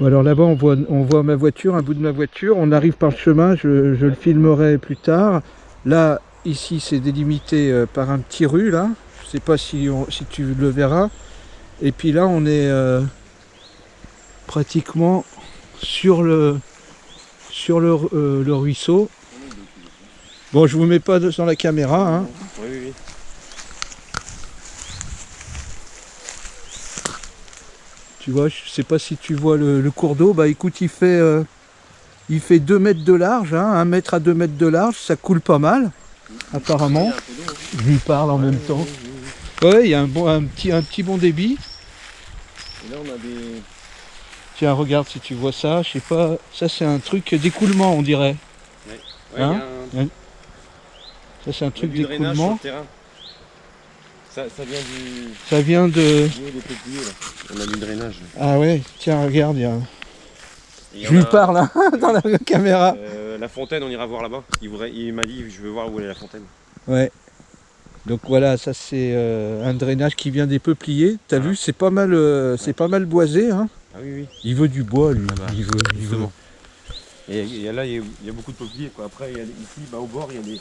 Alors là-bas, on voit, ma voiture, un bout de ma voiture. On arrive par le chemin, je, le filmerai plus tard. Là, ici, c'est délimité euh, par un petit rue, là. Je sais pas si, tu le verras. Et puis là, on est euh, pratiquement sur le, sur le, euh, ruisseau. Bon, je vous mets pas dans la caméra, hein. Oui, oui, Tu vois, je sais pas si tu vois le, le cours d'eau. Bah écoute, il fait, euh, il fait 2 mètres de large, hein, 1 mètre à 2 mètres de large. Ça coule pas mal, apparemment. Je lui parle en même temps. Ouais, il y a un, bon, un, petit, un petit bon débit. Et là, on a des. Tiens, regarde si tu vois ça. Je sais pas. Ça, c'est un truc d'écoulement, on dirait. Hein il y a un... Ça, c'est un truc d'écoulement. Ça, ça vient du. Ça vient de. Là. On a du drainage. Ah ouais, tiens, regarde, il y a... Je lui parle hein, dans la caméra. Euh, la fontaine, on ira voir là-bas. Il, m'a dit, je veux voir où est la fontaine. Ouais. Donc voilà, ça c'est euh, un drainage qui vient des peupliers. T'as Ah. vu, c'est pas mal, euh, c'est pas mal boisé. Hein. Ah oui, oui. Il veut du bois, lui. Ah bah, il veut, il veut. Et là, il y a, il y a beaucoup de peupliers. Quoi. Après, il y a, ici, bah, au bord, il y a des.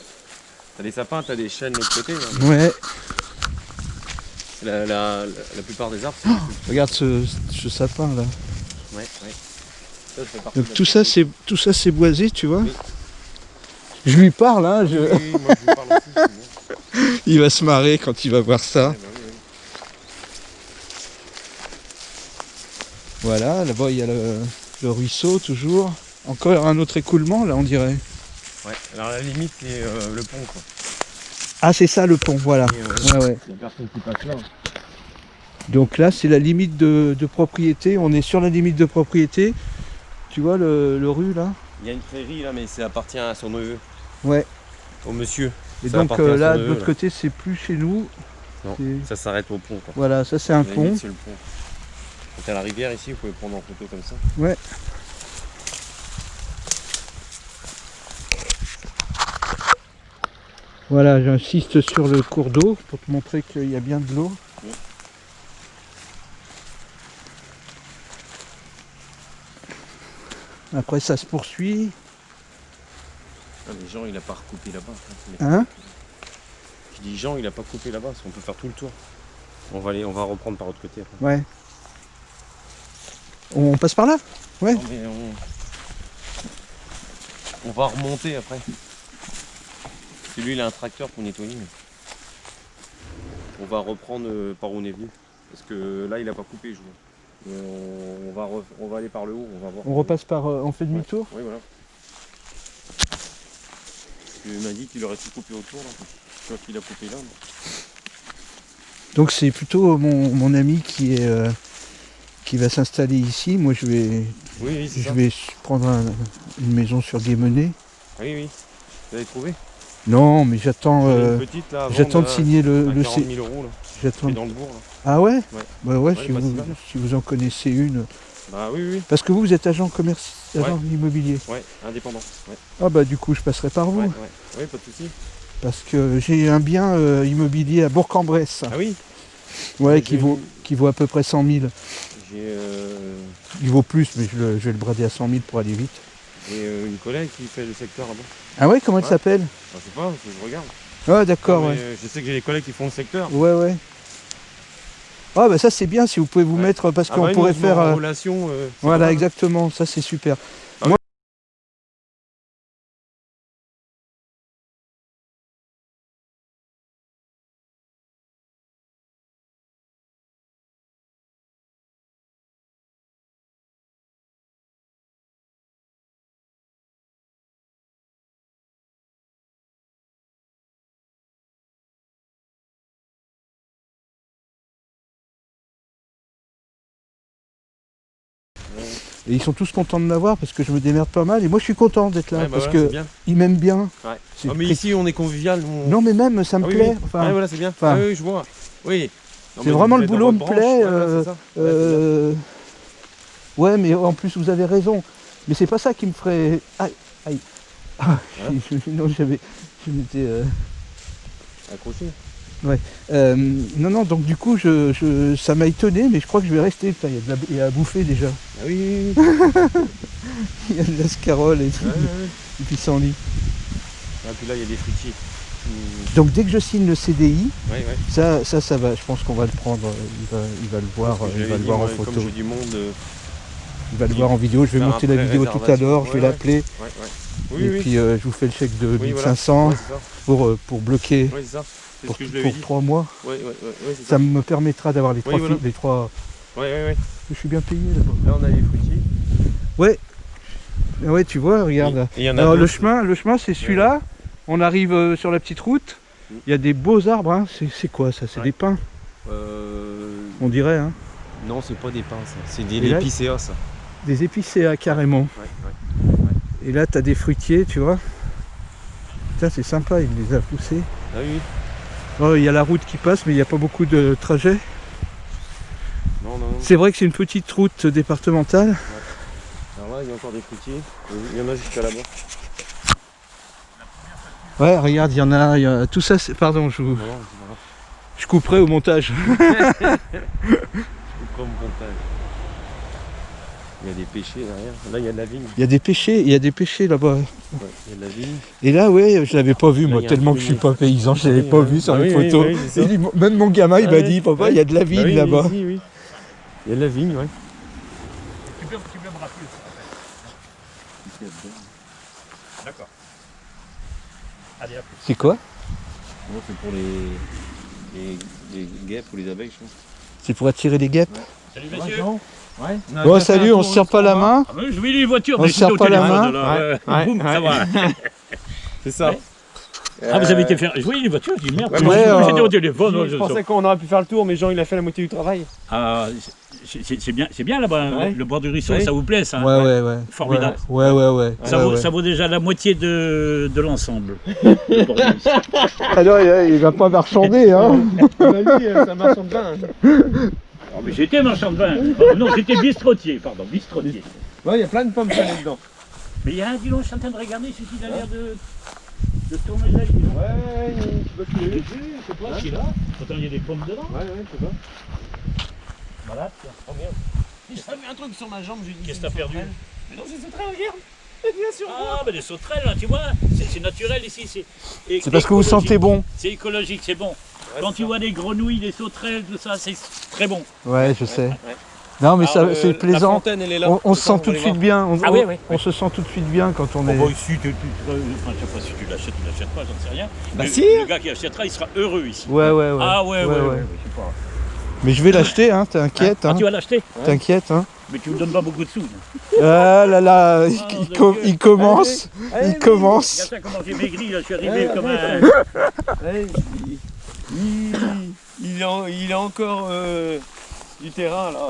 T'as des sapins, t'as des chênes de l'autre côté. là. Ouais. La, la, la, la plupart des arbres. Regarde ce, ce sapin là. Ouais. Ça, Donc tout ça, c'est tout ça, c'est boisé, tu vois. Oui. Je lui parle, hein. je- Oui, moi, je vous parle aussi. Il va se marrer quand il va voir ça. Bah oui. Voilà, là-bas il y a le, le ruisseau toujours. Encore un autre écoulement là, on dirait. Ouais, alors la limite, c'est euh, le pont. Quoi. Ah, c'est ça le pont, voilà. Euh, Ouais, ouais. Là. Donc là, c'est la limite de, de propriété. On est sur la limite de propriété. Tu vois le, le rue là? Il y a une prairie là, mais ça appartient à son neveu, Ouais. au monsieur. Et Ça donc à euh, là, de l'autre côté, c'est plus chez nous. Non. Ça s'arrête au pont. Quoi. Voilà, ça c'est un pont. c'est le pont. Quand t'as la rivière ici, vous pouvez prendre en photo comme ça. Voilà, j'insiste sur le cours d'eau pour te montrer qu'il y a bien de l'eau. Oui. Après, ça se poursuit. Ah, mais Jean, il a pas recoupé là-bas. Hein Je dis Jean, il a pas coupé là-bas, parce qu'on peut faire tout le tour. On va aller, on va reprendre par l'autre côté. après. Ouais. On passe par là? Ouais. Non, mais on... on va remonter après. Que lui, il a un tracteur pour nettoyer. On va reprendre euh, par où on est venu. Parce que là, il a pas coupé, je vois. Mais on, on va re- on va aller par le haut, on va voir. On repasse par. euh, on fait demi-tour Oui, voilà. Parce qu'il m'a dit qu'il aurait tout coupé autour. Là. Je vois qu'il a coupé là. mais- Donc c'est plutôt mon, mon ami qui est. euh, qui va s'installer ici. Moi, je vais, Oui, je ça. vais prendre un- une maison sur Guémené. Oui, oui. Vous avez trouvé? Non, mais j'attends. Euh, j'attends de signer le, à le 40 C- 000 euros là. J'attends. qui est dans le bourg là. Ah ouais Ouais. Bah ouais, Ouais, si, vous, si vous en connaissez une. Bah oui, oui. Parce que vous, vous êtes agent commercial, agent immobilier. Ouais, indépendant. Ah bah du coup, je passerai par vous. ouais, ouais. Oui, pas de soucis. Parce que j'ai un bien euh, immobilier à Bourg-en-Bresse. Ah oui Ouais, qui vaut, qui vaut à peu près 100 000. J'ai euh, Il vaut plus, mais je, le- je vais le brader à 100 000 pour aller vite. Euh, une collègue qui fait le secteur là-bas. Ah ouais, comment elle s'appelle Ah, je sais pas, faut que je regarde. Ah d'accord, ouais. euh, je sais que j'ai des collègues qui font le secteur. Ouais, ouais. Ah bah ça c'est bien si vous pouvez vous mettre, parce Ah qu'on bah, pourrait faire... en euh, relation. euh, Voilà, exactement, ça c'est super. Et ils sont tous contents de m'avoir parce que je me démerde pas mal. Et moi je suis content d'être là Ouais, bah parce voilà, que bien. ils m'aiment bien. Ouais. Ah, mais ici, on est convivial. on- Non mais même ça me Ah oui, plaît. oui. Enfin, Ouais, voilà, c'est bien. enfin- Ah oui, je vois. Oui. C'est mais vraiment le boulot me branche. plaît, euh, euh, Ouais mais en plus vous avez raison. Mais c'est pas ça qui me ferait. Aïe, aïe. Ah, non j'avais. Je m'étais. euh, Accroché. Euh, non, non, donc du coup, je, je- ça m'a étonné, mais je crois que je vais rester. Putain, Il y, a de la- il y a à bouffer déjà. Ah oui, oui, oui. Il y a de la scarole et tout, Ouais, ouais, ouais. du pissenlit. Ah, puis là, il y a des fruitiers. Mmh. Donc dès que je signe le CDI, Ouais, ouais. ça, ça, ça va. Je pense qu'on va le prendre. euh, Il va, il va le voir, il va le voir en photo. Comme j'ai du monde. euh, Il va le voir en vidéo. Je vais monter la vidéo tout à l'heure. Je vais Ouais, l'appeler. Ouais, ouais. Oui, et oui. puis euh, je vous fais le chèque de Oui, voilà. 1500 Ouais, c'est ça. pour, euh, pour bloquer Ouais, ça. Pour, ce que je lui avais pour dit. trois mois. Ouais, ouais, ouais, ouais, ça. Ça me permettra d'avoir les Oui, trois voilà. fi- les trois. Ouais, ouais, ouais. Je suis bien payé là-bas. Là, on a les fruitiers. Ah Ouais, tu vois, regarde. Alors le chemin, le chemin c'est celui-là. On arrive euh, sur la petite route. Mm. Il y a des beaux arbres. hein. C'est quoi ça? C'est Ouais. des pins, Euh, on dirait. Hein. Non, c'est pas des pins, ça. C'est des là- épicéas, ça. Des épicéas carrément. Ouais, ouais. Et là, tu as des fruitiers, tu vois. Putain, c'est sympa, il les a poussés. Ah oui, Oh, Il y a la route qui passe, mais il n'y a pas beaucoup de trajets. Non, non. C'est vrai que c'est une petite route départementale. Alors là, il y a encore des fruitiers. Il y en a jusqu'à là-bas. Ouais, regarde, il y en a, il y a- Tout ça, c'est... Pardon, je, vous- Non, je couperai au montage. Je couperai au montage. Il y a des pêchers derrière. Là, il y a de la vigne. Il y a des pêchés, il y a des pêchés là-bas. Ouais, il y a de la vigne. Et là, ouais, je l'avais pas vu, Là, moi, tellement que je suis pas paysan, je l'avais Oui, pas vu sur Ah les photos. même mon gamin, il Ah m'a ouais, dit, papa, ouais. il y a de la vigne Ah oui, là-bas. Il y a de la vigne, ouais. Tu peux, tu peux me rappeler D'accord. C'est quoi? C'est pour les... les... les guêpes ou les abeilles, je pense. C'est pour attirer les guêpes? Salut monsieur. Ouais. Bon, salut, on se serre pas la main. Ah, je vais les voitures, On mais se serre pas la main. euh, Ouais, boum, ouais. ça va. C'est ça. Ouais. Ah, vous avez été faire. Je voyais les voitures, je dis merde, Ouais, moi, ouais, j'étais euh, au téléphone. je, je pensais qu'on aurait pu faire le tour, mais Jean, il a fait la moitié du travail. Ah, c'est- bien, c'est bien là-bas, hein, Ouais. le bord du ruisseau, Oui. ça vous plaît ça Ouais, ouais, ouais. Formidable. Ouais, ouais, ouais. ça, vaut, ouais. ça vaut déjà la moitié de, de l'ensemble. Alors, il, il va pas marchander, hein ça marche en bain. Oh, mais j'étais marchand de vin. Oh, non, j'étais bistrotier, pardon, bistrotier. Ouais, il y a plein de pommes salées dedans. Mais il y a un, dis donc, je suis en train de regarder, celui qui a l'air de, de tourner là. donc. Ouais, tu peux l'ai vu, c'est toi qui est là. Pourtant, il y a des pommes dedans. Ouais, ouais, je sais pas. Voilà. tiens. Oh merde. J'ai mis un truc sur ma jambe, j'ai dit. Qu'est-ce que t'as perdu Mais non, c'est très regarde. Bien sûr. Ah, ben des sauterelles, hein, tu vois, c'est c'est naturel ici. C'est C'est parce que vous sentez bon. C'est écologique, c'est bon. Quand tu vois des grenouilles, des sauterelles, tout ça, c'est très bon. Ouais, je sais. Non, mais ça, c'est La plaisant. fontaine, elle est là. On, on se sent tout de suite bien. On, Ah oui, on- oui, on se sent tout de suite bien quand on est. bah, ici, tu, tu, enfin, je sais pas si tu l'achètes ou l'achètes pas, j'en sais rien. Bah Le- si. Le gars qui achètera, il sera heureux ici. Ouais, ouais, ouais. Ah ouais, ouais, ouais. ouais. ouais, je sais pas. Mais je vais l'acheter, hein, t'inquiète, Ah, hein, tu vas l'acheter? T'inquiète. Hein. Mais tu me donnes pas beaucoup de sous. Ah là là, il, Oh, il com- il commence, Allez, il commence. Regarde ça, comment j'ai maigri, là, je suis arrivé comme un... Il, il, a, il a encore euh, du terrain là.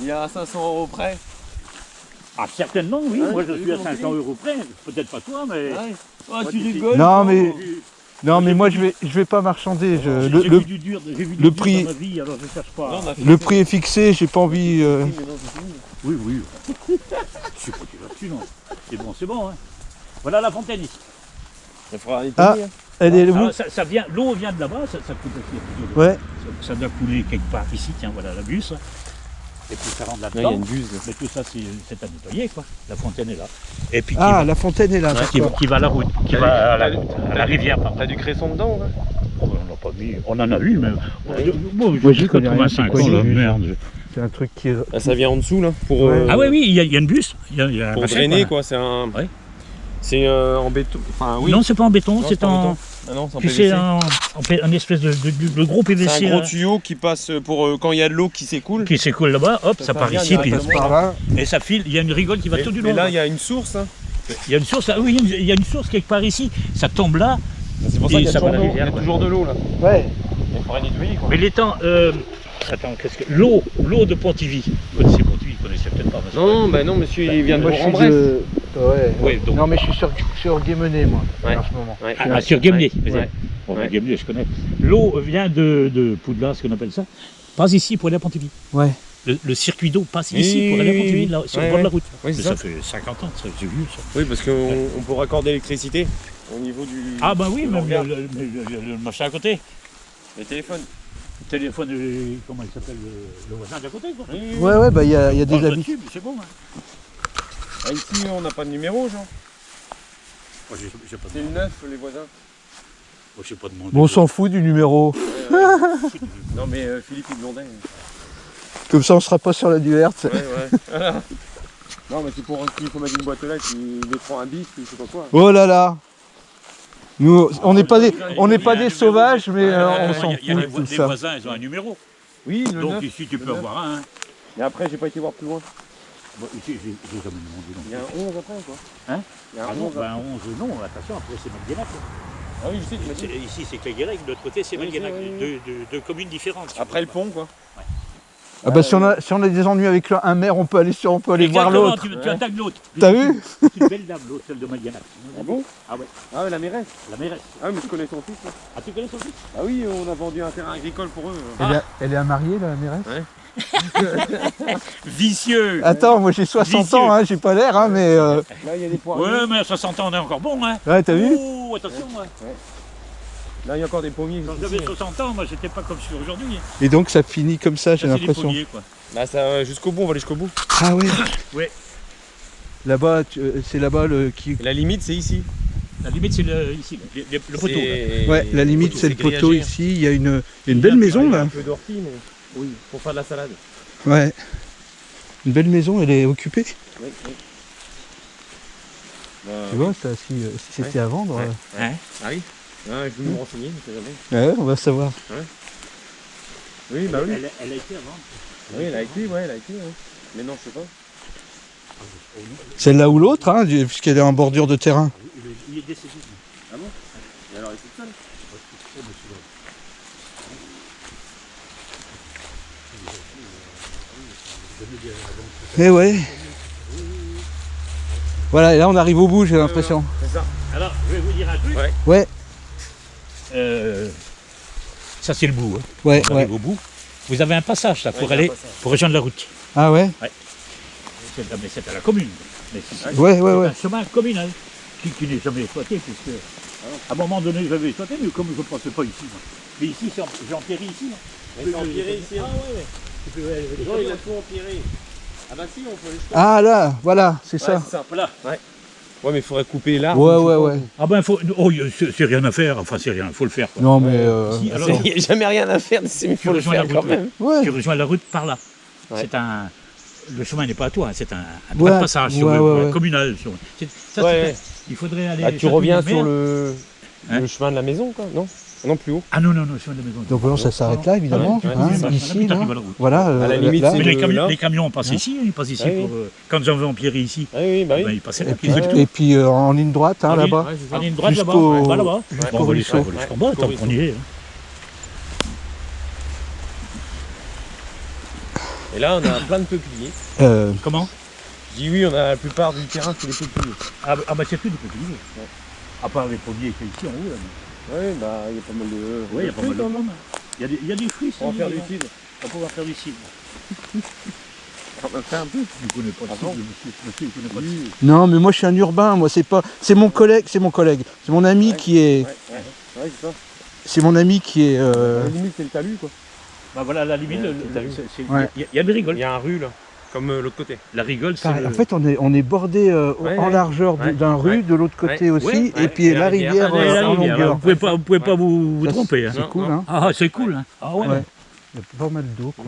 Il est à 500 euros près. Ah, certainement, oui. Ouais, Moi, je suis à vu 500 euros près. Peut-être pas toi, mais... Ouais. Oh, tu tu- rigoles Non, mais- Non mais moi je vais, je vais pas marchander. je- le, j'ai le- vu du dur, j'ai vu du le dur prix- dans ma vie, alors je cherche pas. Non, le prix est fixé, j'ai pas envie. euh, Oui. Oui. Je suis pas là-dessus, non. C'est bon, c'est bon. Hein. Voilà la fontaine ici. Il faudra aller Ah. Elle est Alors, ça, ça vient, l'eau vient de là-bas, ça, ça coule aussi. Ouais. Ça, ça doit couler quelque part ici, tiens, voilà la bus. Et puis ça rentre Là, il y a là-dedans. une buse. là. Mais tout ça, c'est c'est à nettoyer, quoi. La fontaine est là. Et puis qui, Ah, va, la fontaine est là. qui, va, d'accord. qui va à la route, qui va à du- la, à la rivière. T'as du cresson dedans là Oh, on n'a pas mis, on en a eu, mais. Ouais. Bon, Moi, j'ai je connais rien, 85 c'est quoi, ans, j'ai là, vu. merde. C'est un truc qui. est- Ah, Ça vient en dessous là pour, Ouais. euh, Ah oui, oui, il y, y a une bus. Y a, y a un pour bassin, drainer quoi. quoi. C'est un. Ouais. C'est euh, en béton. Enfin oui. Non, c'est pas en béton, c'est en. Ah non, c'est P- un espèce de, de- de gros PVC C'est un gros là, tuyau qui passe pour euh, quand il y a de l'eau qui s'écoule. qui s'écoule là-bas, hop, Ça ça, part ici, puis. Par là. et ça file. Il y a une rigole qui va Mais, tout du mais long. là, il y a une source. hein. Il y a une source, ah oui, il y a une- source quelque part ici. Ça tombe là, C'est pour ça qu'il y de y a toujours de l'eau là. Ouais. Il faudrait nettoyer quoi. mais l'étang. Euh, attends, qu'est-ce que. L'eau, l'eau de Pontivy. Vous connaissez peut-être pas. Non, bah non, monsieur, il vient de Moi de. Ouais. Non mais je suis sur, sur Guémené moi Ouais. en ce moment. Ouais. Ah, ah, sur Guémené. Ouais. Ouais. Bon, Ouais. Guémené, je connais. L'eau vient de, de Poudlard, ce qu'on appelle ça. Pas ici pour aller à Pontivy. Ouais. le, le circuit d'eau passe Oui, ici pour aller à Pontivy, là, sur Ouais, le bord de la ouais. route. Oui, ça. ça fait 50 ans, ça, c'est vieux ça. Oui, parce qu'on on peut raccorder l'électricité au niveau du. Ah bah oui, même le, le- le- le- le machin à côté. Les téléphones. Le téléphone, euh, comment il s'appelle, le, le voisin d'à côté quoi. Oui. Ouais, ouais, bah il y a, il y a des Oh, là-dessus, C'est bon. Hein. Ah, ici, on n'a pas de numéro. Moi, j'ai pas C'est le 9, les voisins. Moi, j'ai pas demandé. Bon, on s'en fout du numéro. Non, mais euh, Philippe, il demandait. Comme ça, on sera pas sur la Duerte. Ouais, ouais. Voilà. Non, mais c'est pour qu'il faut mettre une boîte là qui les prend un bif, ou je sais pas quoi. Oh là là Nous, on n'est pas des, on n'est pas des sauvages, mais euh, Ah, on s'en il y a les, fout les voisins, ils ont un numéro. Oui, le Donc 9. ici, tu peux avoir un. hein. Et après, j'ai pas été voir plus loin. Bon, ici, j'ai jamais demandé Il y a un 11 après, quoi. Hein Il y a un Ah non, 11 après. ben 11, non, attention, après c'est Malguénac. Ah oui, je sais, Ici c'est Cléguérec, de l'autre côté c'est Oui, Malguénac. c'est- oui, Deux, deux- deux communes différentes. Après le pont, quoi. Ah bah si on a, si on a des ennuis avec un maire, on peut aller sur, on peut aller voir Exactement, l'autre. Tu, tu Ouais. attaques l'autre. T'as vu C'est une belle dame, l'autre, celle de Malguénac. Ah bon Ah ouais, Ah ouais, la mairesse. la mairesse. Ah oui, mais je connais son fils. là. Ah, tu connais son fils? Ah oui, on a vendu un terrain agricole pour eux. elle, est, elle est mariée, la mairesse? Vicieux Attends, moi j'ai 60 Vicieux. ans, hein, j'ai pas l'air, hein, mais... euh, Là, il y a des poires. Ouais, mais à 60 ans, on est encore bon, hein. Ouais, t'as vu? Oh, attention, moi. Là, il y a encore des pommiers. Quand j'avais 60 ans, moi, j'étais pas comme je suis aujourd'hui. Et donc ça finit comme ça, j'ai l'impression. pommiers, quoi. Là, ça, euh, jusqu'au bout, on va aller jusqu'au bout. Ah ouais Ouais. Là-bas, euh, c'est là-bas le qui... La limite, c'est ici. La limite, c'est le, ici, le, le- le poteau. là. Ouais, la limite c'est le poteau grillagé. ici, il y a une, il y a une belle maison Il y a là. Un peu d'ortie, mais oui, pour faire de la salade. Ouais. Une belle maison, elle est occupée. Oui, oui. Bah, Tu vois, ça, si, euh, si c'était à vendre, Ouais. euh, Hein? Ah oui ah, Je vais me renseigner, je sais jamais. ouais, on va savoir. Oui, bah oui. Elle, elle a été avant. Oui, elle a été, ouais, elle a été. ouais. Mais non, je sais pas. Celle-là ou l'autre, hein, puisqu'elle est en bordure de terrain. Il est, il est décédé. Et alors, elle est toute seule? Eh ouais. Voilà, et là on arrive au bout, j'ai l'impression. C'est ça. Alors, je vais vous dire un truc. Ouais. Ouais, Euh, ça, c'est le bout. hein. ouais, On ouais. au bout. Vous avez un passage là, Ouais, pour un aller, pour rejoindre la route. Ah ouais? C'est mais c'est à la commune. C'est c'est Ouais, ouais, ouais. un chemin communal qui, qui n'est jamais exploité, puisque à un moment donné, j'avais exploité, mais comme je ne pensais pas ici. moi. Mais ici, j'ai empiré ici. Mais c'est empiré ici. Ah ouais, ouais. Les gens, il a tout empiré. Ah bah si, on peut jusqu'au Ah là, voilà, c'est Ouais, ça. c'est ça. Voilà. Ouais, mais il faudrait couper l'arbre. Ouais, ouais, ouais. Ah ben, faut, oh, c'est rien à faire. Enfin, c'est rien, il faut le faire. quoi. Non mais... euh, Si, alors, Il n'y a jamais rien à faire, mais il faut le faire quand route, même. Ouais, tu rejoins la route par là. Ouais. C'est un. Le chemin n'est pas à toi, hein, c'est un, un Ouais, droit de passage sur ouais, le- ouais, ouais. communal. sur- c'est- ça, Ouais. c'est- il faudrait aller. Ah, tu reviens sur le... Hein? le chemin de la maison, quoi Non? Non, plus haut. Ah non, non, non, chemin de la maison. donc voilà, ça s'arrête là évidemment. Ouais, hein, c'est ici, là. T'arrives à la route. Voilà, euh, À la limite, là, c'est Mais le- les, camions, là. les camions passent Hein ici, ils passent ici Ah oui. pour. euh, quand j'en veux empirer ici, Ah oui, bah oui. ben, ils passaient là. Et puis, et puis euh, en ligne droite, hein, En ligne- là-bas. C'est. En ligne droite là-bas, bah, jusqu'au Bon, on va aller jusqu'en bas, tant qu'on y est. hein. Et là, on a plein de peupliers. Euh, Comment? Je dis oui, on a la plupart du terrain, c'est des peupliers. ah, bah- ah bah c'est plus de peupliers. À part les pommiers qu'il y a ici en haut. Ouais, bah il y a pas mal de. Oui, il y a pas mal de. Il y a des, il y a des fruits, On va ça, faire il du cidre. On va pouvoir faire du cidre. On va faire un peu. Ne connais pas de cidre, bon monsieur. Monsieur, il connaît pas de cidre. non, mais moi je suis un urbain, moi c'est pas... C'est mon collègue, c'est mon collègue. C'est mon ami Ouais. qui est... Ouais, ouais. Ouais, c'est ça. C'est mon ami qui est... Euh, la limite, c'est le talus, quoi. Bah voilà, la limite, Ouais, le- vu. c'est- il y a- il y a des Il rigoles. y a un rue, là. Comme euh, l'autre côté. La rigole, c'est. le- En fait, on est, on est bordé euh, Ouais, en largeur Ouais. d'un rue, Ouais. de l'autre côté Ouais. aussi, Ouais. et puis Et la la rivière. rivière euh, la en rivière, longueur. Vous pouvez pas, vous pouvez pas vous, tromper. hein. C'est cool, hein. Ah, c'est cool. Hein. Ah ouais. Ouais. Il y a pas mal d'eau, quoi.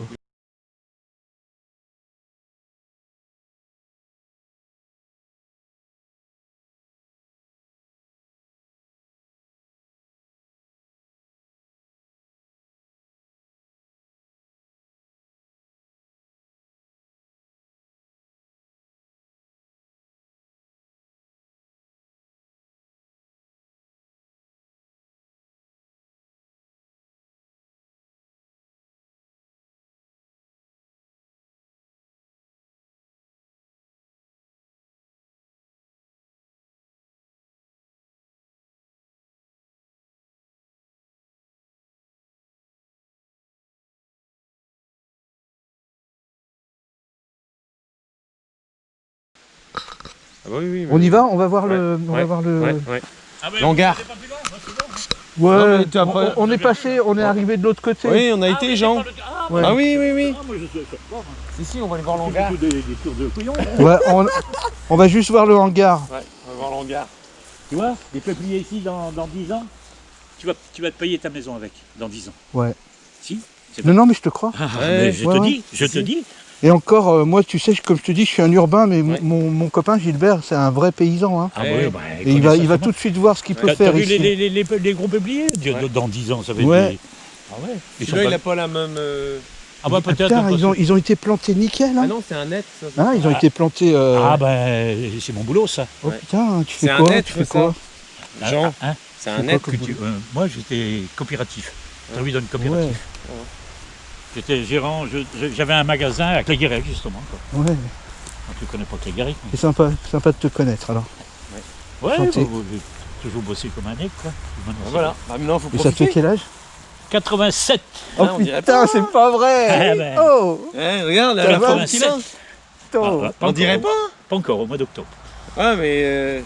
Oui, oui, On y va On va voir le. On va ouais, voir le. Ouais, ouais. Ah ben. Ouais, Non, mais as on, est passé, on est arrivé de l'autre côté. Oui, on a Ah, été, mais Jean. le- Ah, Ouais. Ah oui, oui, oui. ah, moi je le hein. Si, si, on va aller voir C'est plutôt des, des tours de couillons. hein. Ouais, on, on va juste voir le hangar. Ouais, on va voir l'hangar. Tu vois, des peupliers ici dans, dans 10 ans, tu vas, tu vas te payer ta maison avec, dans 10 ans. Ouais. Si Non, non, mais je te crois. Ah, Ouais, mais je ouais, te ouais. dis, je te dis. Et encore, euh, moi, tu sais, comme je te dis, je suis un urbain, mais mon- Ouais. mon, mon copain Gilbert, c'est un vrai paysan. Hein. Ah Ouais. ouais, bah, Et il va, il va tout de suite voir ce qu'il peut t'as faire vu ici. les, les, les, les- les gros Ouais. Dans 10 ans, ça va être Ouais. des... Ah ouais Ils pas- il a pas la même. euh, Ah bah Ah, peut-être. ils, ont, ils ont été plantés nickel. Ah Hein. non, c'est un net, ça. Hein, ils ont Ah. été plantés. euh, Ah ben, c'est mon boulot ça. Oh ouais. putain, tu C'est fais un quoi? net, Tu fais quoi? Jean. C'est un net. Que tu- Moi j'étais coopératif. T'as vu dans une coopérative J'étais gérant, j'avais un magasin à Cléguérec justement. Quoi. ouais. Ah, Tu connais pas Cléguérec mais- C'est sympa, sympa de te connaître alors. Ouais, bah, bah, j'ai toujours bossé comme un nec quoi. Maintenant, Voilà. Bah, maintenant, faut Et ça te fait quel âge? 87 Oh Ah, putain, c'est pas vrai Ah, ben. Oh Eh, regarde, la vingt- forme qu'il a. Ah, ouais, On dirait pas. Pas encore, au mois d'octobre. Ouais, mais euh,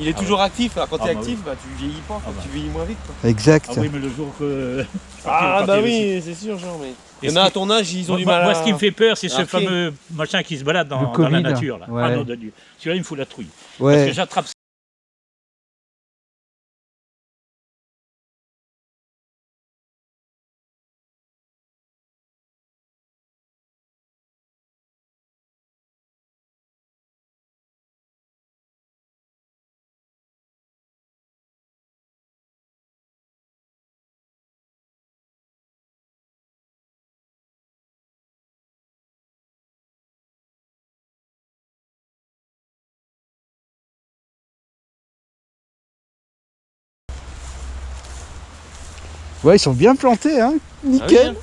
il est Ah toujours actif. Alors quand Ah t'es bah actif, bah tu vieillis pas. Ah bah. Tu vieillis moins vite. Quoi. Exact. Ah oui, mais le jour que. Ah, bah oui, c'est sûr, genre. Mais Et il y en ce a à ton âge, ils ont Moi, du mal moi, à. ce qui me fait peur, c'est ce fameux machin qui se balade dans, la nature. Là. Ouais. Ah non, de Dieu. Celui-là, il me fout la trouille. Parce Ouais. que j'attrape Ouais, ils sont bien plantés, hein Ah oui, Nickel. hein.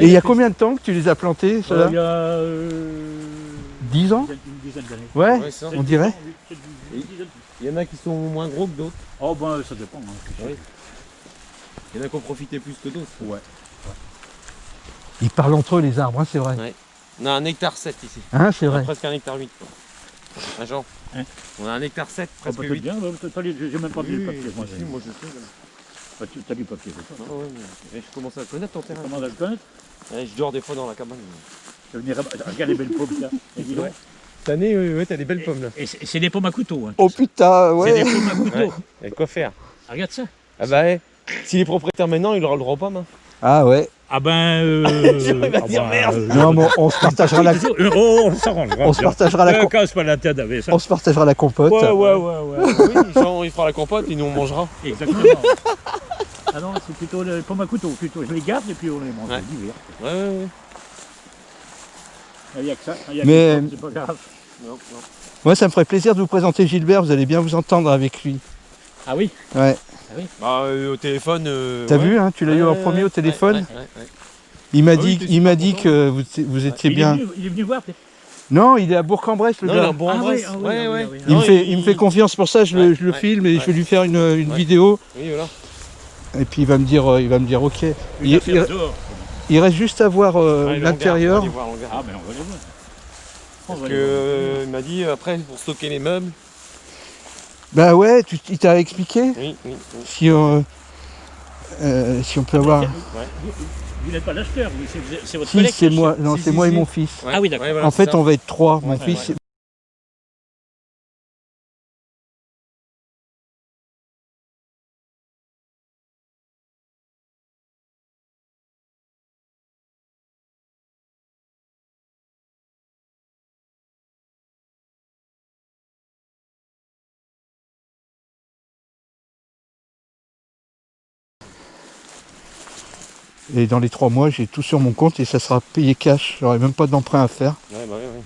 Et il y a fait- combien de temps que tu les as plantés, Euh, ceux-là il y a. euh, 10 ans Une dizaine d'années. Ouais, Ouais, ça. on dirait. Une dizaine. Il y en a qui sont moins gros que d'autres. Oh, ben, ça dépend. hein. Oui. Il y en a qui ont profité plus que d'autres. Ouais. Ils parlent entre eux, les arbres, hein, c'est vrai. On a un hectare 7 ici. Hein, c'est On a vrai. presque un hectare 8. Quoi. Ah, Jean Hein On a un hectare 7, Ah, presque peut-être 8. bien, les- j'ai même pas vu Oui, le papier. Moi, moi je sais. Voilà. Ah, tu as du papier, c'est ça Ah ouais, mais je commence à connaître ton terrain. Comment on a le connaître Ouais, je dors des fois dans la cabane. Je venir à- Regarde les belles pommes, là. Cette année, oui, ouais, t'as des belles pommes là. Et c'est des pommes à couteau. Hein, Oh putain, C'est des ouais. pommes à couteau. Ouais. Il y a de quoi faire. Ah, Regarde ça. Ah bah ouais. Si les propriétaires maintenant, il aura le droit aux pommes. hein. Ah ouais. Ah ben. Euh, ah dire ben, merde. euh, Non, mais on se partagera la, Euh, oh, on s'arrangera. on se partagera la, Euh, casse pas la tête avec ça. on se partagera la compote. Ouais, ouais, ouais, ouais. oui, Jean, il fera la compote et nous on mangera. Exactement. ah non, c'est plutôt les pommes à couteau. Plutôt. Je les garde et puis on les mange. Ouais. Ouais, ouais, ouais. Il n'y a que ça. Il y a Mais- que ça, c'est pas grave. Non, non. Moi, ça me ferait plaisir de vous présenter Gilbert, vous allez bien vous entendre avec lui. Ah oui? Ouais. Bah, euh, au téléphone. euh, T'as ouais. vu, hein, tu l'as eu en premier au téléphone ouais, ouais, ouais. Il m'a Ah oui, dit, il m'a dit que vous, vous étiez il, bien. Est venu, il est venu voir. peut-être Non, il est à Bourg-en-Bresse, le Non, il est gars. Ah en oui, ah oui, ouais, ah oui, ouais. ah oui. Il, Non, me fait, il me fait confiance pour ça, je, le, je filme et je vais lui faire une, une Ouais. vidéo Oui, voilà. et puis il va me dire, euh, il va me dire ok. Il, il- reste juste à voir euh, le l'intérieur. Ah, mais on va voir. Parce euh, m'a dit après pour stocker les meubles. Bah ouais, tu, il t'a expliqué Oui, oui, oui. si, euh, euh, si on peut avoir. Vous- Vous n'êtes pas l'acheteur, vous, c'est- votre Si collègue c'est moi, non Si, c'est si, moi et mon fils. Ouais, Ah oui, d'accord. ouais, voilà, En fait, ça. on va être trois. Mon Ouais, fils, et dans les trois mois, j'ai tout sur mon compte et ça sera payé cash. J'aurai même pas d'emprunt à faire. Ouais, bah, ouais, ouais.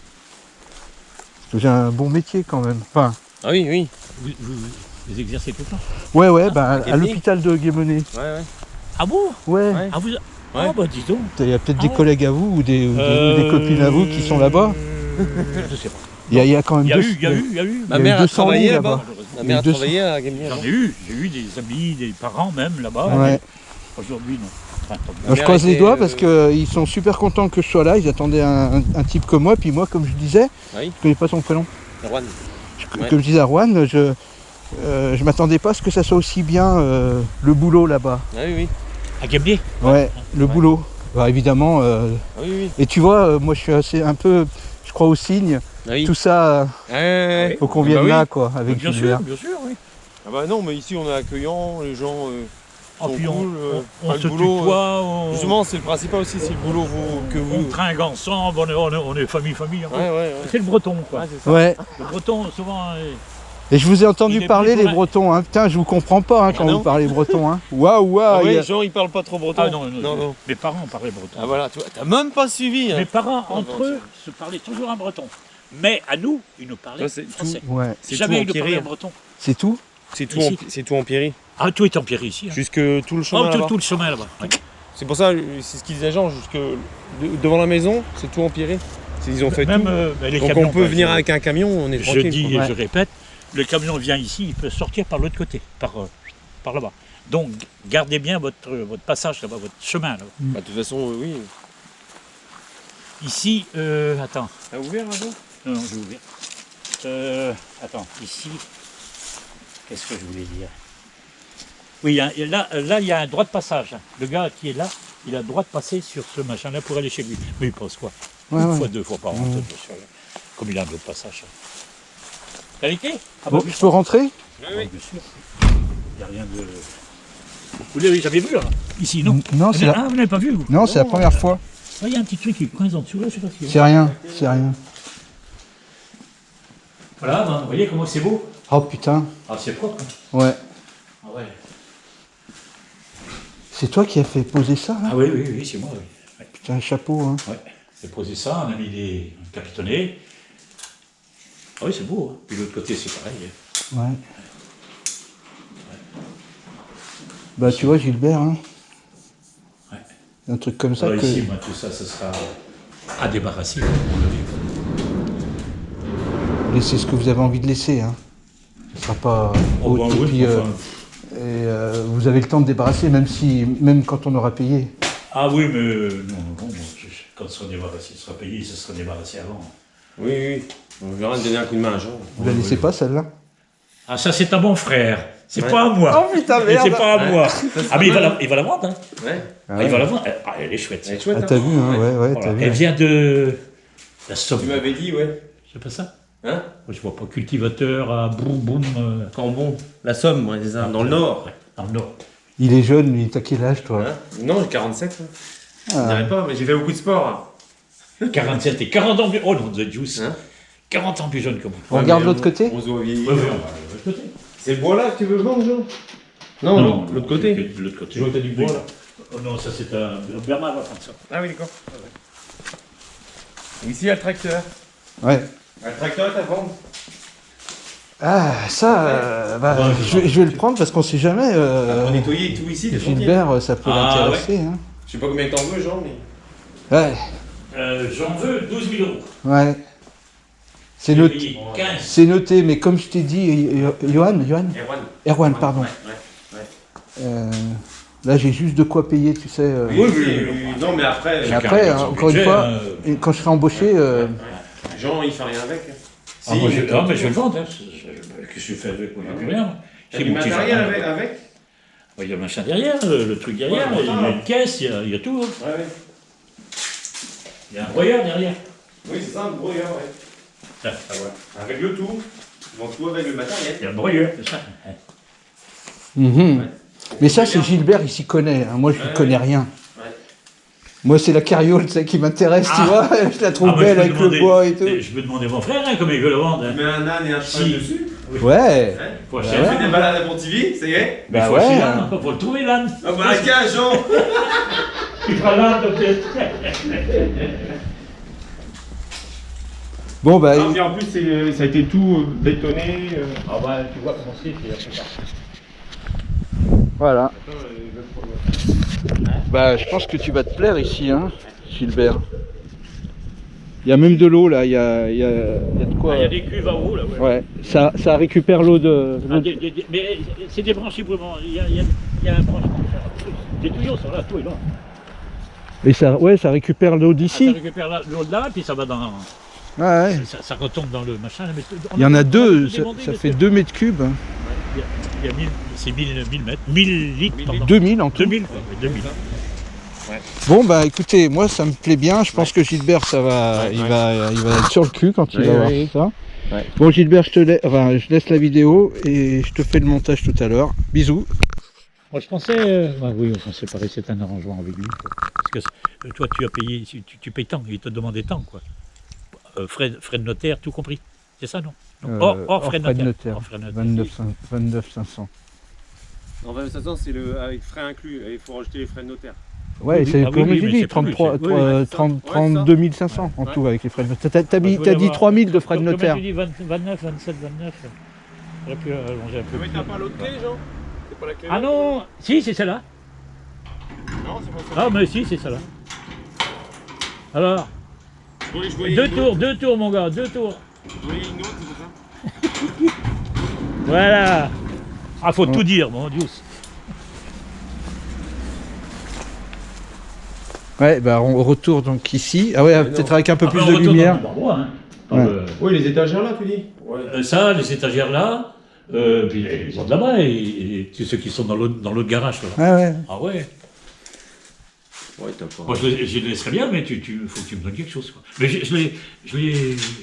Parce que j'ai un bon métier quand même. Enfin, Ah oui, oui. Vous, vous- vous exercez tout le temps ouais, ouais, bah, à l'hôpital de Guémené. Ouais, ouais. Ah bon? Ouais. Ouais. Ah vous... Ah bah dis donc. Il y a peut-être Ah des ouais. collègues à vous ou des, ou des- ou des Euh, copines à vous qui sont là-bas. Je sais pas. Il y, a, il y a quand même Il y a deux- eu, il y a eu, il y a eu. Ma mère a 200 travaillé là-bas. Ma mère a deux travaillé à. J'en ai eu, j'ai eu des amis, des parents même là-bas. Ouais. Aujourd'hui non. Enfin, je croise les doigts euh, parce qu'ils sont super contents que je sois là. Ils attendaient un, un- un type comme moi. Puis moi, comme je disais, Oui. je connais pas son prénom. Je- Ouais. Comme je disais à Rouen, je euh, je m'attendais pas à ce que ça soit aussi bien euh, le boulot là-bas. Ah oui, oui. À Gabier Ouais, le Ouais. boulot. Bah, évidemment. euh, Ah oui, oui. et tu vois, euh, moi, je suis assez un peu, je crois au signe. Ah oui. Tout ça, euh, faut qu'on vienne bah oui. là, quoi, avec Bien Gilbert. sûr, bien sûr, oui. Ah bah non, mais ici on est accueillant, les gens euh, Ah, sont puis on, cool. euh, on, on enfin, se boulot, tutoie, on, euh, Justement, c'est le principal aussi, c'est le boulot vous, que on vous. tringue ensemble, on est, on est, on est famille, famille. hein. Ouais, ouais, ouais. C'est le breton, quoi. Ouais. Le breton, souvent, euh, Et je vous ai entendu parler les la- Bretons. Hein. Putain, je vous comprends pas hein, quand Ah non vous parlez breton. Hein. Waouh, Ah waouh. ouais, y a- les gens ils parlent pas trop breton. Ah non, non, non, non. mes parents parlaient breton. Ah voilà, tu vois, t'as même pas suivi. Hein. Mes parents, Ah, entre bon, eux, se parlaient toujours en breton. Mais à nous, ils nous parlaient français. Ouais, C'est Jamais tout ils nous parlaient breton. c'est tout. C'est tout, en, c'est tout empiré. Ah, tout est empiré ici. hein. Jusque tout le Oh, chemin. tout, là-bas. tout le chemin là-bas. Ouais. C'est pour ça, c'est ce qu'ils disaient Jean, jusque de- devant la maison, c'est tout empiré. C'est- Ils ont fait Même tout. euh, ben, les Donc camions, on peut quoi, venir je- avec un camion, on est Je tranquille. dis quoi. et Ouais. je répète, le camion vient ici, il peut sortir par l'autre côté, par, euh, par là-bas. Donc gardez bien votre, votre passage là-bas, votre chemin là-bas. Bah, de toute façon, oui. Ici, euh, attends, T'as ouvert là-bas? Non, non, je vais ouvrir. Euh, attends, ici, qu'est-ce que je voulais dire? Oui, là, euh, là, il y a un droit de passage. Le gars qui est là, il a le droit de passer sur ce machin-là pour aller chez lui. Mais il passe quoi? Ouais, Une ouais. fois, deux fois par an, Ouais. comme il a un droit de passage. T'as les clés Ah Bon, oui, je peux rentrer? Oui, Ah, oui. bien sûr. Il n'y a rien de. Vous l'avez jamais vu, là Ici, non Non, c'est la... Ah, vous n'avez pas vu vous? Non, c'est la première fois. Ah, Il y a un petit truc qui coince en dessous, là, je sais pas ce qu'il y a. C'est rien, c'est rien. Voilà, ben, vous voyez comment c'est beau? Oh putain, Ah, c'est propre. hein. ouais. Ah, ouais. C'est toi qui as fait poser ça, là ah oui, oui, oui, c'est moi, oui. Ouais. Putain, chapeau, hein. Ouais. J'ai posé ça, on a mis des capitonnés. Ah oui, c'est beau. Hein. Puis l'autre côté, c'est pareil. hein. Ouais. Bah, tu vois, Gilbert, hein. Ouais. Un truc comme ça Alors, que... ici, moi, tout ça, ce sera à débarrasser. Laissez ce que vous avez envie de laisser, hein. Ce sera pas... Oh, haute, bah et oui, puis, euh, enfin, et, euh, vous avez le temps de débarrasser, même si, même quand on aura payé. Ah oui, mais euh, non, bon, quand ce sera débarrassé, ce sera payé, ce sera débarrassé avant. Oui, oui. On verra de donner un coup de main à Jean. Vous la laissez pas, celle-là? Ah, ça, c'est à mon frère. C'est Ouais. pas à moi. Oh, putain, Mais c'est merde. pas à moi. Ah, mais il va la, il va la vendre, hein. Ouais. Ah, il va la vendre. Ah, elle est chouette. Elle est chouette. Ah, hein. t'as vu, hein, ouais, ouais, Voilà. t'as vu. Elle vient de la Somme. Tu m'avais dit, ouais. C'est pas ça? Hein Moi, je vois pas cultivateur à boum boum. euh, Cambon. La Somme, ouais, c'est ça. Dans le Nord. Dans le nord. Il est jeune, lui, t'as quel âge, toi? Hein non, j'ai 47. hein. Je Ah. dirais pas, mais j'ai fait beaucoup de sport. 47 et 40 ans plus. Oh non, The Juice. Hein 40 ans plus jeune que moi. On regarde mais l'autre côté? On se voit vieillir. Ouais, ouais, on va aller de l'autre côté. C'est le bois là que tu veux vendre, Jean? Non, l'autre- l'autre côté. De l'autre côté. Vois que t'as du bois, là Oh non, ça c'est un. Bernard va prendre ça. Ah oui, d'accord. Ici, il y a le tracteur. Ouais. Le tracteur est à vendre. Ah, ça, euh, bah, Ouais, je, vais- je vais le prendre parce qu'on sait jamais. euh, Pour nettoyer tout ici, des chantiers. Gilbert, ça peut Ah, l'intéresser. Hein. Je sais pas combien t'en veux, Jean, mais. Ouais, Euh, J'en veux 12 000 euros. ouais. C'est noté. payé 15. C'est noté, mais comme je t'ai dit, Johan, Johan Erwan. Erwan, pardon. Ouais, ouais. Euh, là, j'ai juste de quoi payer, tu sais. euh. Oui, oui, oui, Non, mais après, après, hein, encore une fois, hein. quand je serai embauché, euh, Jean, il fait rien avec. Ah, moi, je, ah, mais je vais le vendre. Hein. Qu'est-ce que je fais avec moi Il n'y a plus rien. Du matériel avec, Ouais, Il y a le machin derrière, le, le truc derrière, Ouais, il y a une caisse, il y a, il y a tout. hein. Ouais, ouais. Il y a un broyeur derrière. Oui, c'est ça, un broyeur, ouais. Tiens, ah, voilà. Avec le tout. Donc, tout avec le matériel. Il y a le broyeur, c'est ça. mhm. Ouais. mais ça, c'est Gilbert, il s'y connaît. hein. Moi, je ne Ouais, connais rien. Ouais. Moi, c'est la carriole, qui m'intéresse, tu Ah. vois. Je la trouve Ah, moi, je belle avec demander- le bois et tout. Je peux demander à mon frère hein, comment il veut le vendre. hein. Tu mets un âne et un cheval Si. dessus. Ouais. Hein Faut Tu acheter ouais. un fais des balades à Pontivy, ça y est Mais Bah faut acheter ouais. l'âne, encore, faut le trouver l'âne. Ah bah, tiens, Jean Tu feras l'âne peut-être. Bon, bah, Ah, en plus, c'est- ça a été tout euh, bétonné. euh. Ah bah tu vois comment c'est, ça. voilà. Bah, je pense que tu vas te plaire ici, hein, Gilbert. Il y a même de l'eau, là. Il y a, il y a- il y a de quoi. Ah, il y a des cuves en haut là, ouais. Ouais, ça, ça récupère l'eau de. Ah, de- mais c'est des branchis vraiment. Il y a, il y a- un branchement. Des tuyaux sont là, tout est là. Et ça, ouais, ça récupère l'eau Ah, ça d'ici récupère l'eau de là, puis ça va dans. Ouais. Ça, ça retombe dans le machin. mais on Il y en a deux, ça, fait c'est- 2 mètres cubes. Il y a 1000, c'est 1000, 1000 mètres, 1000 litres, 1000 pardon. 2000 en tout. 2000, quoi, ouais, 2000. Bon bah écoutez, moi ça me plaît bien, je pense que Gilbert ça va, Ouais, il, ouais. Va, il va être sur le cul quand il Ouais, va voir ouais. ça. Ouais. Bon Gilbert, je te laisse, enfin, je laisse la vidéo et je te fais le montage tout à l'heure. Bisous. Moi, je pensais. euh, bah oui, enfin, c'est pareil, c'est un arrangement avec lui. quoi. Parce que euh, toi, tu as payé, tu, tu payes tant, il te demandait tant, quoi. Euh, frais, frais de notaire, tout compris. C'est ça, non, non Euh, hors, hors hors frais de notaire. notaire. Hors frais de notaire. 29, 29 500. En 25 ans, c'est le avec frais inclus. Et il faut rajouter les frais de notaire. Ouais, Oui, c'est ah oui, comme oui, dit, c'est pas plus 33, cher. Oui, trois- oui, c'est ça. 30, Ouais, c'est 32 500 en Ouais. tout avec les frais de notaire. T'as, t'as mis- t'as dit avoir- 3000 de frais de notaire. Comme tu dis 20 29, 27, 29. J'aurais pu allonger un peu. Mais t'as pas l'autre clé, Jean? C'est pas la clé Ah non Si, c'est celle-là. Non, c'est pas ça. Ah, mais si, c'est celle-là. Alors, voyais deux tours, deux tours, mon gars, deux tours. Je Voilà. Ah, faut Ouais. tout dire, mon Dieu. Ouais, bah on retourne donc ici. Ah ouais, Mais peut-être avec un peu Ah, plus ben, on de lumière. le hein. Dans Ouais. le- Oui, les étagères là, tu dis Ouais. Euh, ça, les étagères là, euh, puis les, autres là-bas, et, ceux qui sont dans l'autre dans l'autre garage. Là. Ah ouais. Ah ouais Ouais, t'as pas. Moi, je, les laisserai bien, mais tu, tu, faut que tu me donnes quelque chose. Quoi. Mais je, je,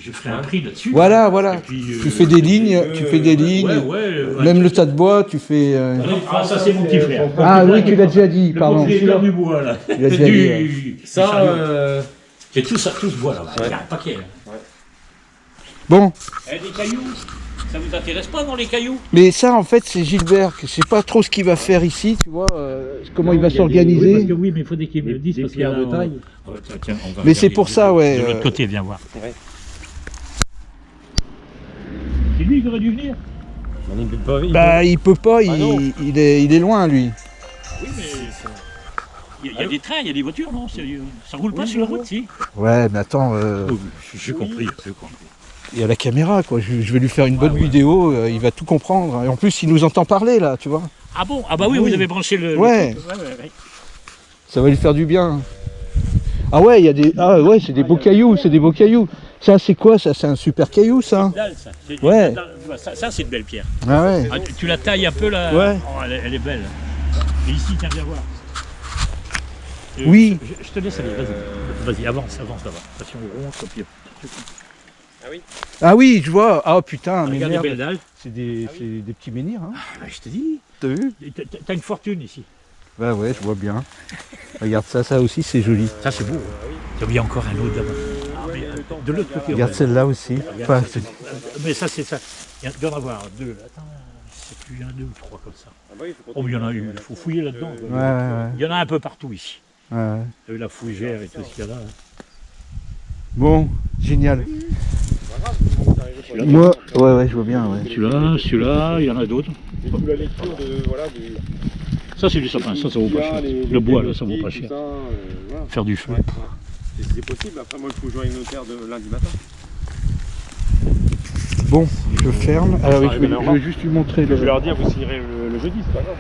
je, ferai un prix là-dessus. Voilà, voilà. Euh, Tu fais des lignes, euh, tu fais des ouais, lignes. Ouais, ouais. Même ouais. le tas de bois, tu fais. euh, Ah, non, ah, ça, c'est mon petit frère. Ah oui, tu l'as déjà dit, Le pardon. propriétaire du bois, là. Tu l'as déjà Du- dit. Ça, J'ai tout ça, tout ce bois là. Ouais. Il y a un paquet. là. Bon, Eh, des cailloux Ça vous intéresse pas, non, les cailloux? Mais ça en fait c'est Gilbert, je sais pas trop ce qu'il va faire ici, tu vois, euh, comment il va parce s'organiser. que oui, mais il faut des qu'ils me le des parce qu'il y a de un- taille. Ouais, tiens, tiens, on va Mais c'est pour de- ça, ouais, De l'autre euh, côté, viens voir. Ouais. C'est lui qui aurait dû venir. on est pas il Bah il peut pas, Ah non. il, il est, il est loin lui. Oui, mais. Il y a, il y a des trains, il y a des voitures, non? Ça roule pas sur la route, si? Ouais, mais attends, euh, Oh, J'ai compris, j'ai compris. Il y a la caméra quoi, je, je vais lui faire une bonne vidéo, euh, il va tout comprendre. Et en plus il nous entend parler là, tu vois. Ah bon? Ah bah oui, Oui. vous avez branché le. Ouais. Ça va lui faire du bien. Ah ouais, il y a des. Ah ouais, c'est des beaux cailloux, c'est des beaux cailloux. Ça c'est quoi? Ça C'est un super caillou ça Dalle, ça. Ouais. Ça, ça, c'est une belle pierre. Ah ouais. Ah, tu, tu la tailles un peu là Ouais. Oh, elle, est- elle est belle. Et ici, tiens, viens voir. Euh, Oui. Je, je te laisse aller, vas-y. Vas-y, avance, avance là-bas. Attention au rond, puis. Ah oui, je vois. Ah putain, mais Regarde les merde. belles dalles. C'est des, c'est des petits menhirs, hein. Ah, bah, je te dis. T'as vu? T'as- une fortune ici. Bah ouais, je vois bien. Regarde ça, ça aussi c'est joli. Ça, c'est beau. Il y a encore un autre là-bas. Ah, mais, euh, de l'autre côté. Regarde celle-là aussi. Enfin, mais ça, c'est ça. Il y a- il doit y en avoir deux. Attends, c'est plus un, deux ou trois comme ça. Ah bah oui, Oh, mais il y en a eu. Il faut fouiller là-dedans. ouais, ouais, ouais. Il y en a un peu partout ici. la fougère et tout ce qu'il y a là. Bon, génial. Moi, ouais, ouais, je vois bien, ouais. Celui-là, celui-là, il y en a d'autres. La lecture de voilà du Ça, c'est du sapin, ça, ça vaut pas cher. Le bois, là, ça vaut pas cher. Euh. Faire du feu. C'est- possible. Après, moi, il faut jouer avec le notaire de lundi matin. Bon, je ferme. Alors, Ça je, vais, je vais juste lui montrer le. leur dire, vous signerez le, le jeudi, c'est pas grave.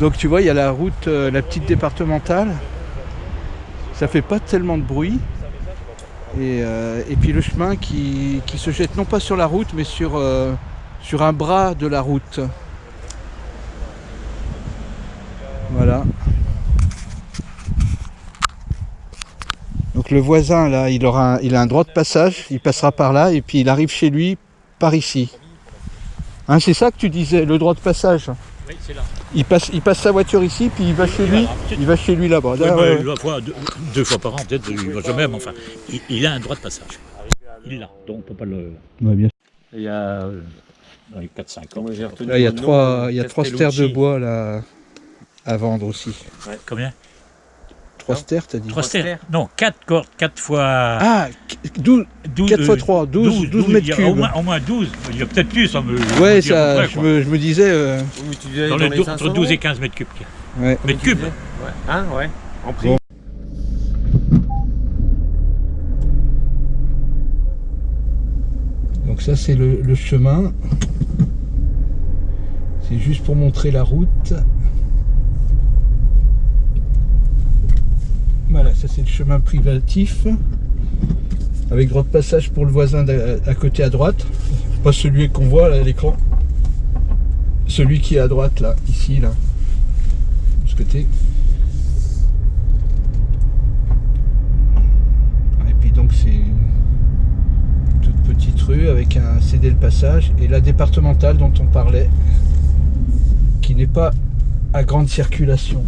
Donc tu vois, il y a la route, euh, la petite départementale. Ça fait pas tellement de bruit. Et, euh, puis le chemin qui, se jette non pas sur la route, mais sur, euh, sur un bras de la route. Voilà. Donc le voisin là, il aura un- il a un droit de passage, il passera par là et puis il arrive chez lui par ici. Hein, c'est ça que tu disais, le droit de passage? Oui, c'est là. Il passe, il passe sa voiture ici, puis il va chez lui, il va chez lui là-bas. Oui, Ah, bah, ouais. une fois, deux, deux fois par an, peut-être, il va jamais, mais enfin, il, il a un droit de passage. Il l'a, donc on peut pas le. Ouais, bien. Il y a euh, dans les 4-5 ans. Moi, j'ai retenu Là, il y a trois, il y a trois stères de bois là à vendre aussi. Combien? Trois stères, t'as dit stères. Non, 4 cordes, 4 fois. Ah, 12, 12, 4 fois 3, 12, 12 mètres cubes. Au moins, au moins 12. Il y a peut-être plus, me. Ouais, je ça, près, je me, je me disais. euh, Oui, Dans dans les les dou- 500 entre 12 et euros 15 mètres cubes. ouais. Mètres cubes Ouais. Hein, ouais. En prix. Bon. Donc ça c'est le, le chemin. Et juste pour montrer la route. Voilà, ça c'est le chemin privatif. Avec droit de passage pour le voisin à côté à droite. Pas celui qu'on voit à l'écran. Celui qui est à droite là, ici là. De ce côté. Et puis donc c'est une toute petite rue avec un cédé le passage et la départementale dont on parlait qui n'est pas à grande circulation.